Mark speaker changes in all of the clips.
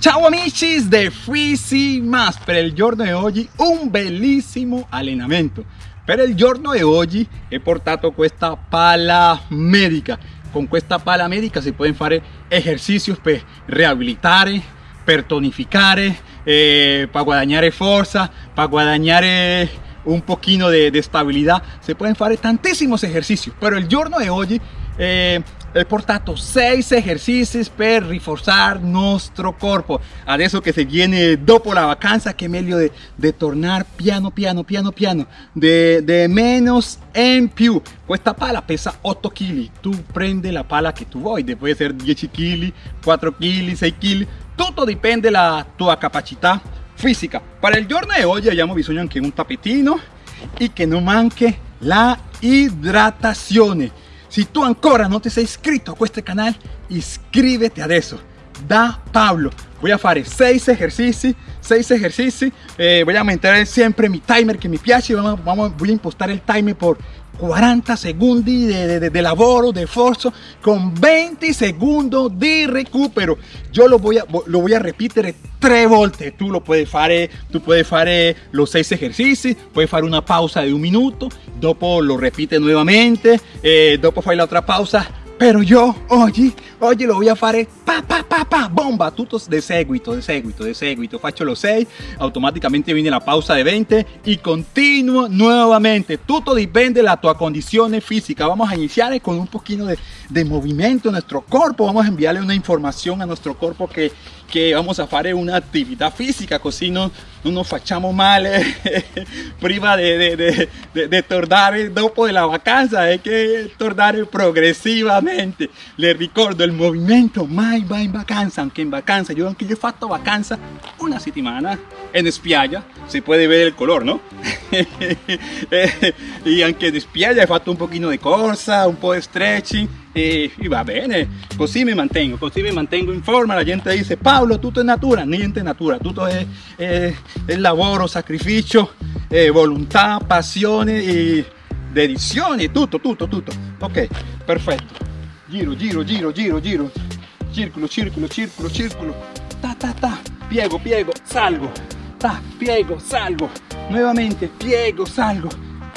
Speaker 1: Ciao amici de Freezy Más Per il giorno di oggi un bellissimo allenamento. Per il giorno di oggi he portato questa pala medica. Con questa pala medica si pueden fare ejercicios per rehabilitare, eh, para guadagnare forza, para guadagnare un pochino de, de stabilità Si pueden fare tantissimi ejercicios Pero il giorno di oggi eh, he portato 6 ejercicios per rinforzare nostro corpo adesso che si viene dopo la vacanza che è meglio de, de tornar piano piano piano piano. De menos en più. Questa pala pesa 8 kg tu prendi la pala che tu vuoi puede ser 10 kg 4 kg 6 kg tutto dipende la tua capacità fisica para il giorno di oggi abbiamo bisogno anche un tapetino e che non manchi la idratazione si tú ancora no te sei iscrito a este canal, iscríbete adesso. Da Pablo. Voy a hacer 6 ejercicios, 6 ejercicios. Eh, voy a mantener siempre mi timer que me piace. Vamos, voy a impostar el timer por 40 segundos de, de, de, lavoro, de esfuerzo, con 20 segundos de recupero. Yo lo voy a, lo voy a repetir tres volte. Tú lo puedes hacer, tú puedes hacer los seis ejercicios, puedes hacer una pausa de un minuto, dopo lo repite nuevamente, eh, dopo fai la otra pausa pero yo oggi, oggi lo a fare pa pa pa pa bomba. Tutto de seguito, de seguito, de seguito. Faccio los 6, automáticamente viene la pausa de 20 y continuo nuevamente. Tutto dipende la tua condición física vamos a iniciar con un poquito de, de movimiento en nuestro cuerpo. Vamos a enviarle una información a nuestro cuerpo que que vamos a hacer una actividad física così non, non nos facciamo male prima de, de, de, de, de tornare dopo la vacanza hay que tornare progresivamente. Le ricordo el movimiento mai va in vacanza anche in vacanza yo anche yo he fatto vacanza una settimana en spiaggia se puede ver el color no y aunque en spiaggia he fatto un poquito de corsa un po' de stretching y, y, va bene, così mi mantengo, così mi mantengo in forma, la gente dice Paolo tutto è natura, niente natura, tutto è, è, è lavoro, sacrificio, è volontà, passione e dedizione, tutto, tutto, tutto, ok, perfetto, giro, giro, giro, giro, giro, circolo, circolo, circolo, circolo, ta ta ta, piego, piego, salgo, ta, piego, salgo, nuevamente, piego, salgo,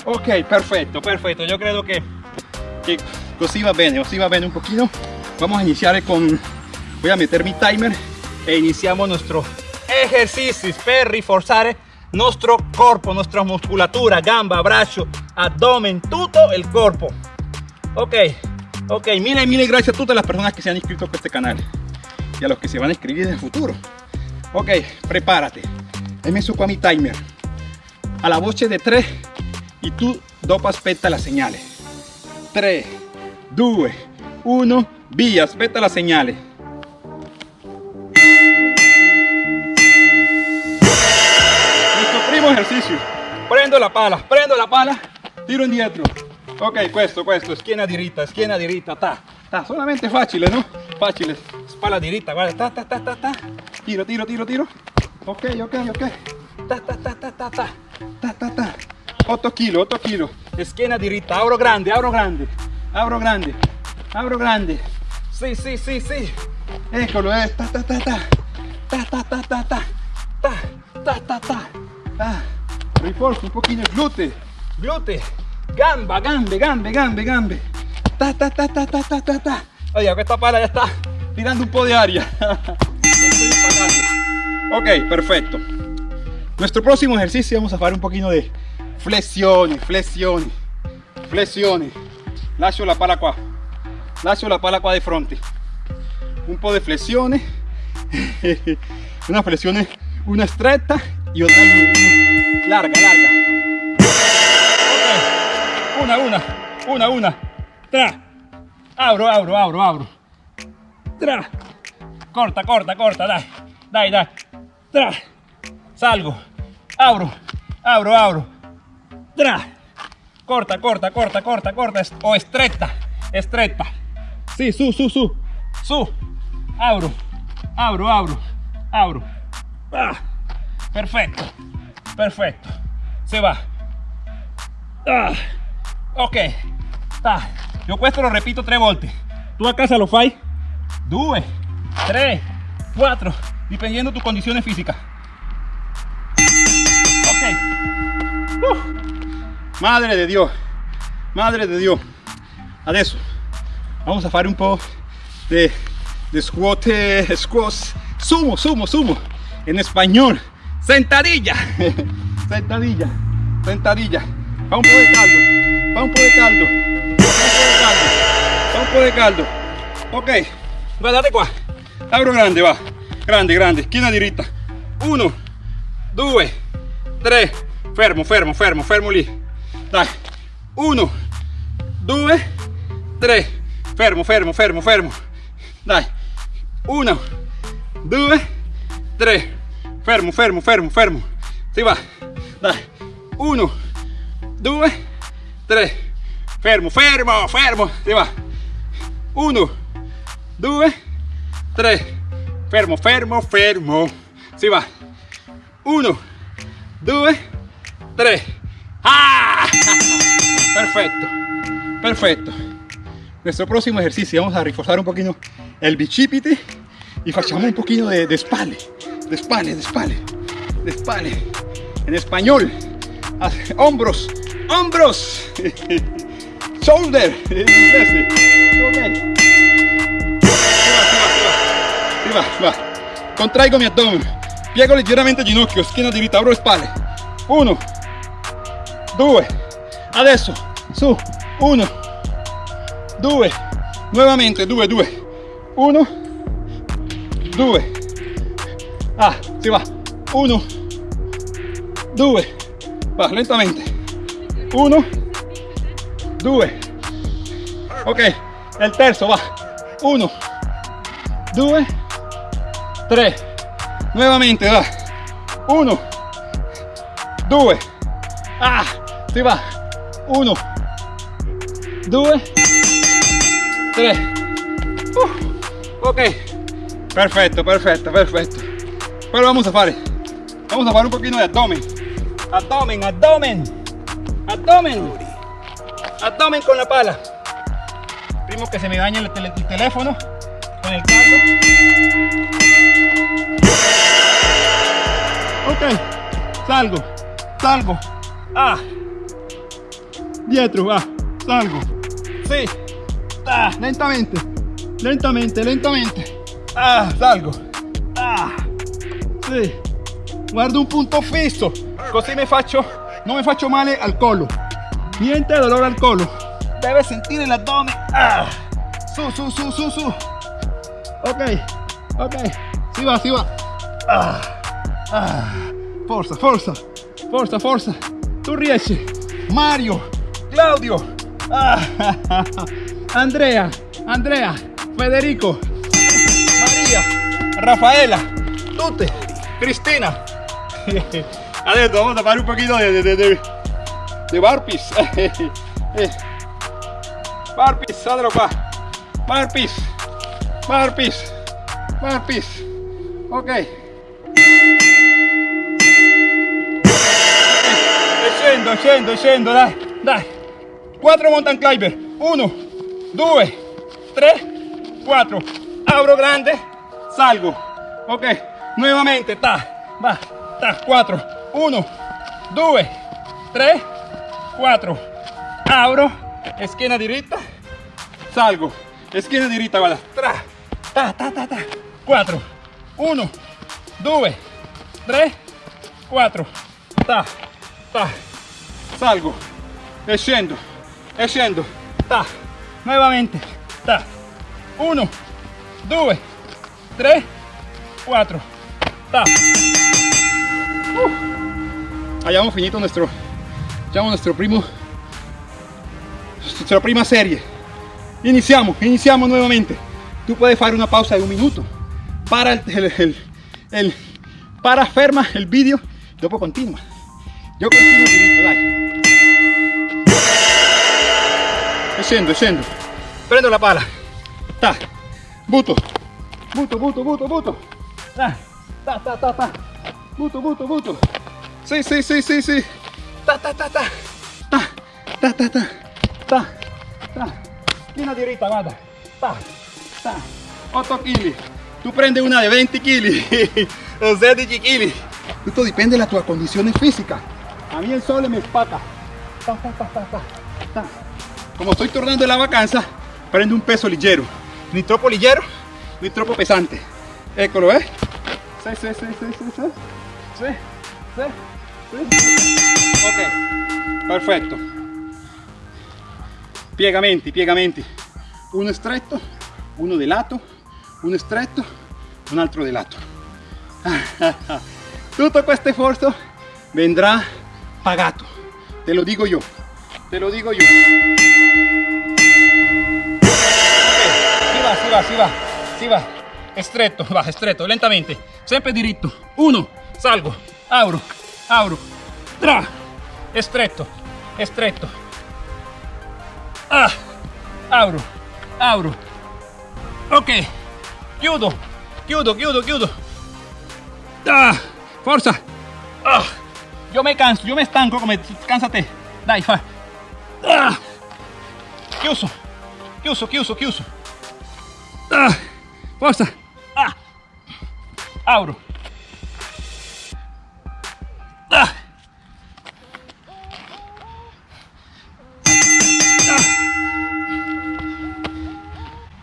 Speaker 1: ok, perfetto, perfetto, yo creo que, que Così va bene, così va bene un poquito. Vamos a iniciar con... Voy a meter mi timer e iniciamos nuestro ejercicio. Per reforzar nuestro cuerpo, nuestra musculatura, gamba, brazo, abdomen, todo el cuerpo. Ok, ok, mil mil gracias a todas las personas que se han inscrito a este canal y a los que se van a inscribir en el futuro. Ok, prepárate. He messo qua mi timer. A la voce de 3 y tú dopo aspetta las señales. 3, 2, 1, via, aspetta la señale. Nuestro primo ejercicio. Prendo la pala, prendo la pala, tiro indietro. Ok, questo, questo, schiena diritta, schiena diritta, ta, ta, solamente facile, no? Facile, spalla diritta, guarda, ta, ta, ta, ta, ta. Tiro, tiro, tiro, tiro. Ok, ok, ok. Ta, ta, ta, ta, ta, ta, ta, ta, ta. 8 kg, 8 kg. Schiena diritta, apro grande, apro grande. Abro grande, abro grande. Sí, sí, sí, sí. Eccolo, eh. Ta, ta, ta, ta. Ta, ta, ta, ta, ta. Ta, ta, ta, ta. Ah. Rinforzo un pochino il glute. Glute. Gamba, gambe, gambe, gambe, gambe. Ta, ta, ta, ta, ta, ta, ta, ta. Oye, questa pala ya está tirando un po' de aria. ok, perfecto. Nuestro próximo ejercicio vamos a hacer un poquito de flexiones, flexiones, flexiones. lascio la pala qua lascio la pala qua di fronte un po' di flessione una flessione una stretta y otra larga larga. Una una. Una una. Tra. Abro abro abro abro. Tra. Corta corta corta. Dai dai dai. Tra. Salgo. Abro abro abro. Tra. Corta, corta, corta, corta, corta. O estretta, estretta. Sí, su, su, su, su. Abro, abro, abro, abro. Ah, perfecto, perfecto. Se va. Ah, ok. Ah, yo questo lo repito tres volte. Tú a casa lo fai? Due, tre, dependiendo de tus condiciones físicas. Ok. Madre de Dios. Madre de Dios. Adesso vamos a hacer un poco de, de squat, eh, squats, sumo, sumo, sumo. En español, sentadilla. sentadilla, sentadilla. Va un poco de caldo, va un poco de caldo, va un poco de caldo. Ok, guardate qua. Abro grande, va. Grande, grande. China diritta. Uno, due, tre. Fermo, fermo, fermo, fermo lì. Dai. Uno, due, tre. Fermo, fermo, fermo, fermo. Dai. Uno, due, tre. Fermo, fermo, fermo, fermo. Si va. Dai. Uno, due, tre. Fermo, fermo, fermo. Si va. Uno, due, tre. Fermo, fermo, fermo. Si va. Uno, due, tre. ¡Ah! Perfecto. Perfecto. Nuestro próximo ejercicio vamos a reforzar un poquito el bicipite y facciamo un poquito de, de spalle, de spalle, de spalle, de spalle. En español, hombros, hombros, shoulder, va, va. Contraigo mi abdomen, piego leggermente ginocchio, schiena diritta, apro le spalle. Uno, due, adesso, su, uno, due, nuovamente, due, due, uno, due, ah, si va, uno, due, va lentamente, uno, due, ok, el terzo va, uno, due, tre, nuovamente va, uno, due, ah, si va, uno, due, tre, uh, ok, perfecto, perfecto, perfecto, pero vamos a hacer, vamos a hacer un poquito de abdomen, abdomen, abdomen, abdomen, abdomen con la pala, primo que se me dañe el, teléfono. Con el caldo, ok, salgo, salgo, ah, dietro, va, salgo, sí, ah, lentamente, lentamente, lentamente, ah, salgo, ah, sì, guardo un punto fisso, così mi faccio, non mi faccio male al collo, niente dolore al collo, deve sentire l'addome, ah, su, su, su, su, su, ok, ok, si va, si va, ah, ah, forza, forza, forza, forza, tu riesci, Mario, Claudio, ah, Andrea, Andrea, Federico, Maria, Raffaella, tutte, Cristina. Adesso vamos a fare un poquito de, de, de, de. Eh, burpees, sadalo qua. Burpees, burpees, burpees. Ok. Scendo, e scendo, scendo, dai, dai. 4 mountain climber. 1, 2, 3, 4. Abro grande, salgo. Ok, nuevamente, ta, va, ta, 4. 1, 2, 3, 4. Abro, esquina diritta, salgo. Esquina diritta, guarda. Tra, ta, ta, ta, ta. 4. 1, 2, 3, 4. Ta, ta. Salgo. E scendo. E. Ta. Nuevamente. Ta. 1, 2, 3, 4. Ta. Uh. Hayamos finito nuestro, diciamo, nuestro primo, nuestra prima serie. Iniziamo, iniziamo nuevamente. Tú puedes hacer una pausa de un minuto. Para el, el, el- para ferma el vídeo, dopo continua. Yo continuo diritto, dai. Prendo la pala. Ta. Butto. Butto, butto, butto, butto. Ta, ta, ta, ta, ta. Butto, butto, butto. Sì, sì, sì, sì, sì. Ta, ta, ta, ta. Ta, ta, ta, ta. Ta, ta. Schiena diritta, guarda. Ta, ta. 8 kg. tu prendi una di 20 kg o 16 kg. Tutto dipende dalla tua condizione fisica. A mí el sole me spacca. Ta, ta, ta, ta, ta, ta. Como estoy tornando de la vacanza, prendo un peso leggero. Ni troppo leggero, ni troppo pesante. Eccolo, eh. Sì, sì, sì, sì, sì. Sì, sì, sì. Ok, perfetto. Piegamenti, piegamenti. Uno stretto, uno di lato, uno stretto, un altro di lato. Tutto questo sforzo vendrà pagato. Te lo digo yo. Te lo digo yo. Ok, si va, si va, si va, si va. Estretto, va, estretto, lentamente. Sempre diritto. Uno, salgo, abro, abro, tra. Estretto, estretto. Ah, abro, abro. Ok, chiudo, chiudo, chiudo, chiudo. Ah, forza. Ah, yo me canso, yo me estanco, come cansate. Dai, fa. Ah, chiuso, chiuso, chiuso, chiuso. Ah, forza. Ah, abro.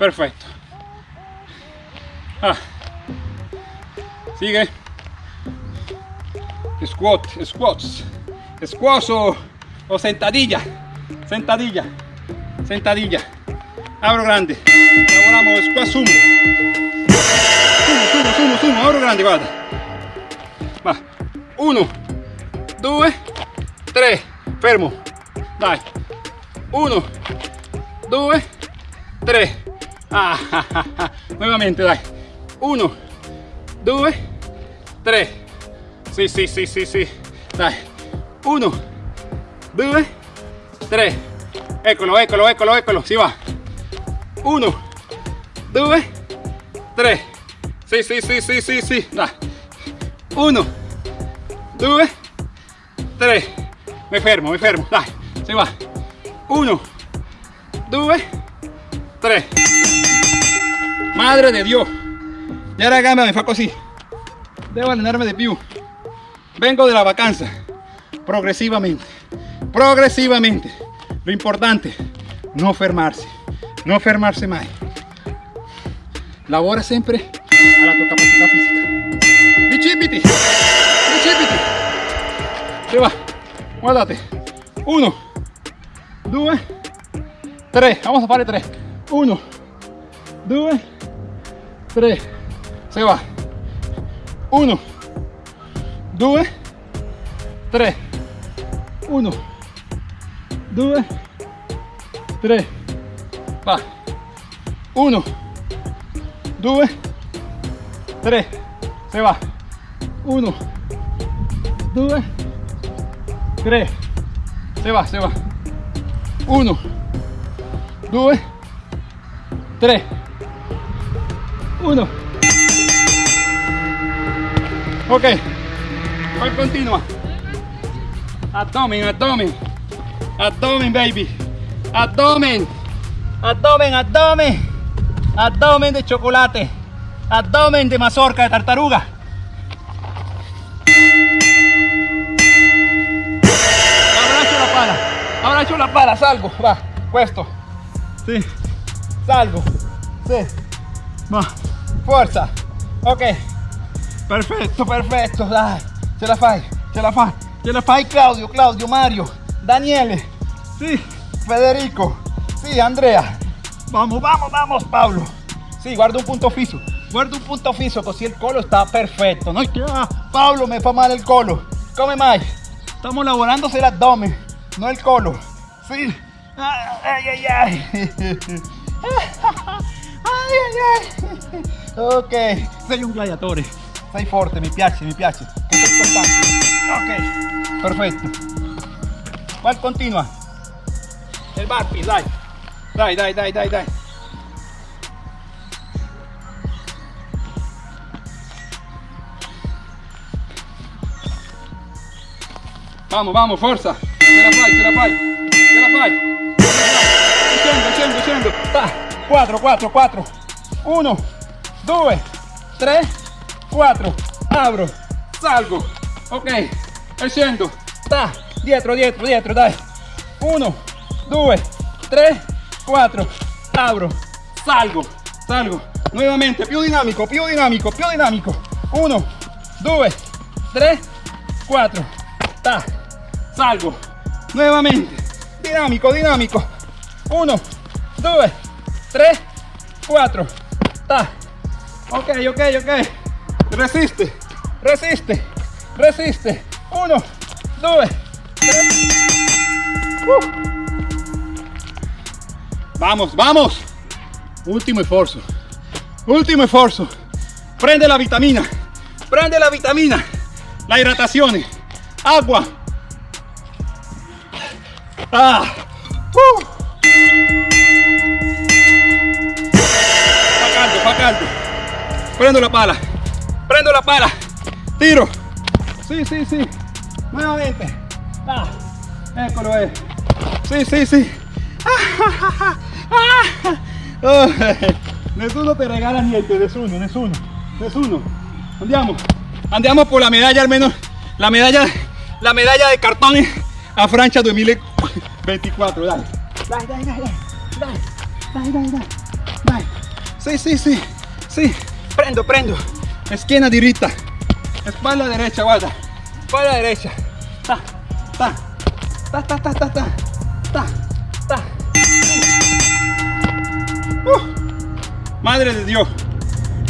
Speaker 1: Perfecto. Ah. Sigue. Squat, squats. Squats o, o sentadilla. Sentadilla. Sentadilla. Abro grande. Lavoramos squat sumo. Sumo, sumo, sumo, sumo. Abro grande, guarda. Va. Uno, due, tre. Fermo. Dai. Uno, due, tre. Nuevamente, dai. Uno, due, tre. Sì, sì, sì, sì, sì. Dai. Uno, due, tre. Eccolo, eccolo, eccolo, eccolo. Si va. Uno, due, tre. Sì, sì, sì, sì, sì, sì. Dai. Uno, due, tre. Mi fermo, mi fermo. Dai. Si va. Uno, due, tre. 3. Madre de Dios. Y ahora gama me faco así. Debo llenarme de piu. Vengo de la vacanza. Progresivamente. Progresivamente. Lo importante, no fermarse. No fermarse más. Labora siempre a la tu capacidad física. Bichipiti. Bichipiti. Se va. Guardate. Uno. Dos. Tres. Vamos a fare tres. 1 2 3 se va. 1 2 3 1 2 3 va. 1 2 3 se va. 1 2 3 se va se va. 1 2 3 uno. Ok. Poi continua abdomen abdomen. Abdomen baby. Abdomen. Abdomen abdomen. Abdomen de chocolate. Abdomen de mazorca de tartaruga. Abbraccio la pala. Abbraccio la pala salgo. Va questo sí salgo. Sí. Va. Fuerza. Ok. Perfecto. Perfecto dai ce la fai ce la fai. Ce la fai Claudio Claudio Mario Daniele. Sì Federico. Sì Andrea. Vamos vamos vamos Pablo. Sì guarda un punto fisso guarda un punto fisso così il collo sta perfetto no ah, Pablo me fa male il collo come mai estamos lavorando el abdomen no el collo sì ay ay ay Ai, ai, ai. Ok, sei un gladiatore, sei forte, mi piace, mi piace. Ok, perfetto. ¿Cuál continua? El burpee, dai. Dai, dai, dai, dai, dai. Vamos, vamos, forza. Ce la fai, ce la fai. Ce la fai. Scendo, scendo, scendo. 4, 4, 4. 1, 2, 3, 4, apro, salgo, ok, e scendo, ta, dietro, dietro, dietro, dai, 1, 2, 3, 4, apro, salgo, salgo, nuevamente, più dinamico, più dinamico, più dinamico, 1, 2, 3, 4, ta, salgo, nuevamente, dinamico, dinamico, 1, 2, 3, 4, ta, ok, ok, ok, resiste, resiste, resiste, 1, 2, 3, vamos, vamos, último esfuerzo, último esfuerzo, prende la vitamina, prende la vitamina, la hidratación, agua, ah, uh. Fa caldo, fa caldo, prendo la pala, prendo la pala, tiro, sí, sí, sí, nuevamente, ah, eccolo è, sì, sì, sì, Oh, nessuno te regala niente, nessuno, nessuno, nessuno, andiamo, andiamo por la medalla almeno, la medalla, la medalla de cartón a Francia 2024, dai, dai, dai, dai, dai, dai, dai, dai, dai, sì, sì, sì, sì, prendo, prendo, schiena diritta, espalda derecha, guarda, espalda derecha, ta, ta, ta, ta, ta, ta, ta, ta, ta. Uh, madre de Dio,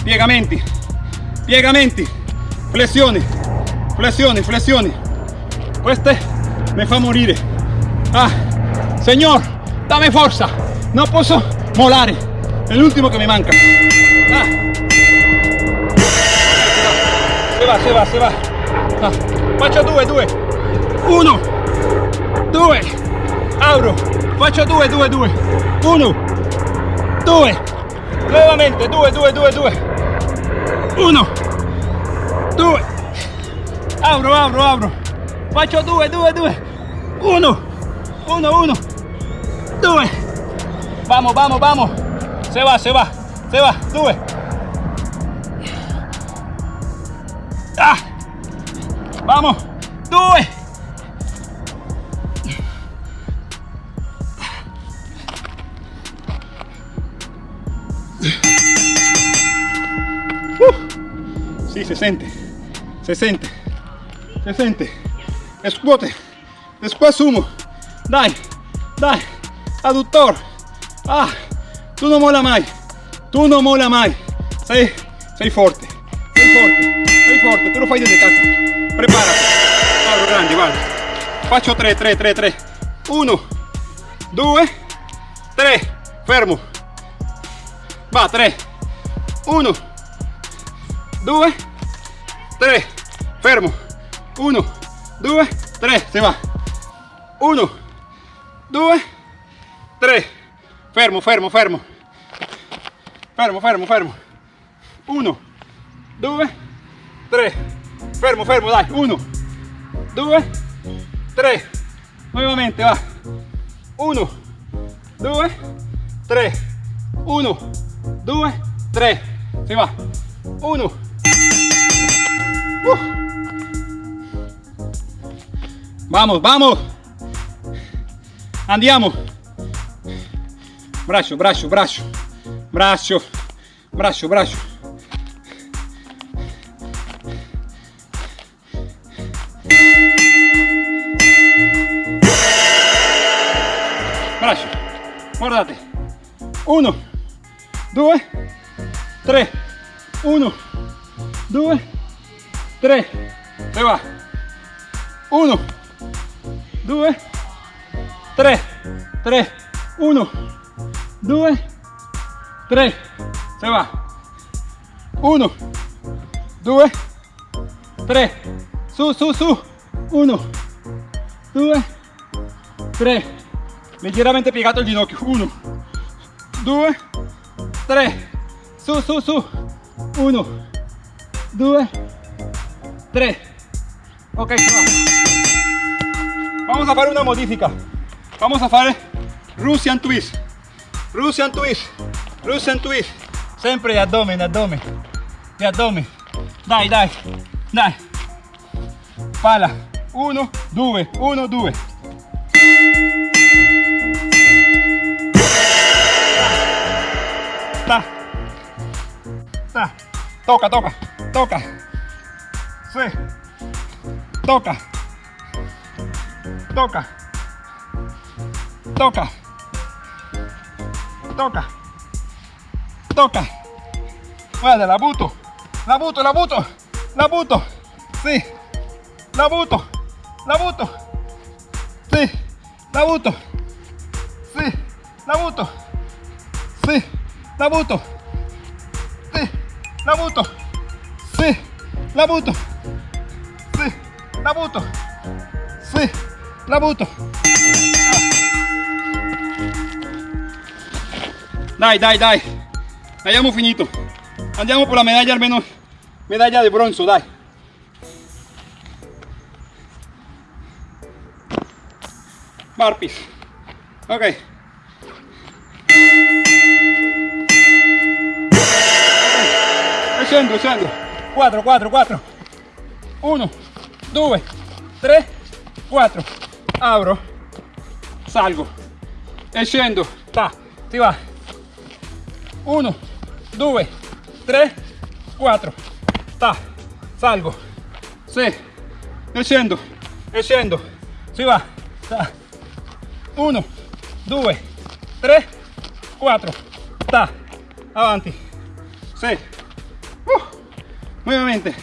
Speaker 1: piegamenti, piegamenti, flessioni, flessioni, flessioni. Queste mi fa morire. Ah, Señor, dame fuerza, no posso molare, è l'ultimo che mi manca. Ah. Se va, se va, se va. Ah. Faccio due, due. Uno, due. Auro. Faccio due, due, due. Uno, due. Nuovamente, due, due, due, due. Uno, due. Auro, auro, auro. Faccio due, due, due. Uno, uno, uno. Due. Vamos, vamos, vamos. Se va, se va, se va. Due. Ah. Vamos. Due. Uh. Sí, se siente. Se siente. Se siente. Scuote. Después sumo. Dai. Dai. Adductor. Ah. Tu non mola mai. Tu non mola mai. Sei, sei forte. Sei forte. Sei forte. Tu lo fai desde casa. Preparati. Guarda grande, guarda. Faccio 3, 3, 3, 3. 1, 2, 3. Fermo. Va, 3. 1, 2, 3. Fermo. 1, 2, 3. Se va. 1, 2, 3. Fermo, fermo, fermo. Fermo, fermo, fermo. 1, 2, 3. Fermo, fermo, dai. 1, 2, 3. Nuevamente, va. 1, 2, 3. 1, 2, 3. Se va. 1. Vamos, vamos. Andiamo. Brazo, brazo, brazo. Brazo. Brazo, brazo. Brazo. Guardate. Uno. Due. Tre. Uno. Due. Tre. Se va. Uno. Due. Tre. Tre. Uno. 2, 3. Se va. 1, 2, 3. Su, su, su. 1, 2, 3. Leggermente piegato il ginocchio. 1, 2, 3. Su, su, su. 1, 2, 3. Ok, se va. Vamos a fare una modifica. Vamos a fare Russian twist. Russian twist, Russian twist. Sempre addomen, addomen. E addomen. Dai, dai, dai. Pala. Uno, due, uno, due. Tá. Tá. Toca, toca, toca. Sì. Toca. Toca. Toca toca toca guarda la buto la buto la buto la buto sí la buto la buto sí la buto sí la buto sí la buto sí la buto sí la buto sí la buto sì la butto dai dai dai. Abbiamo finito. Andiamo per la medaglia almeno medaglia di bronzo dai. Burpees ok. E scendo scendo. 4 4 4 1 2 3 4 apro salgo. E ta si va 1 2 3 4 ta salgo. Sì e scendo e scendo si va ta. 1 2 3 4 ta avanti. Sì uh, nuovamente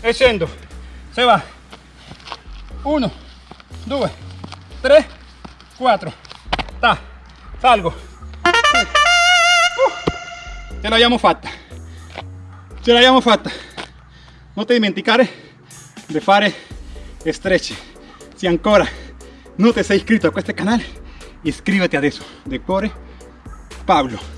Speaker 1: e si va. 1 2 3 4 ta salgo ce l'abbiamo fatta ce l'abbiamo fatta non ti dimenticare di fare stretch se ancora non ti sei iscritto a questo canale iscriviti adesso de cuore Pablo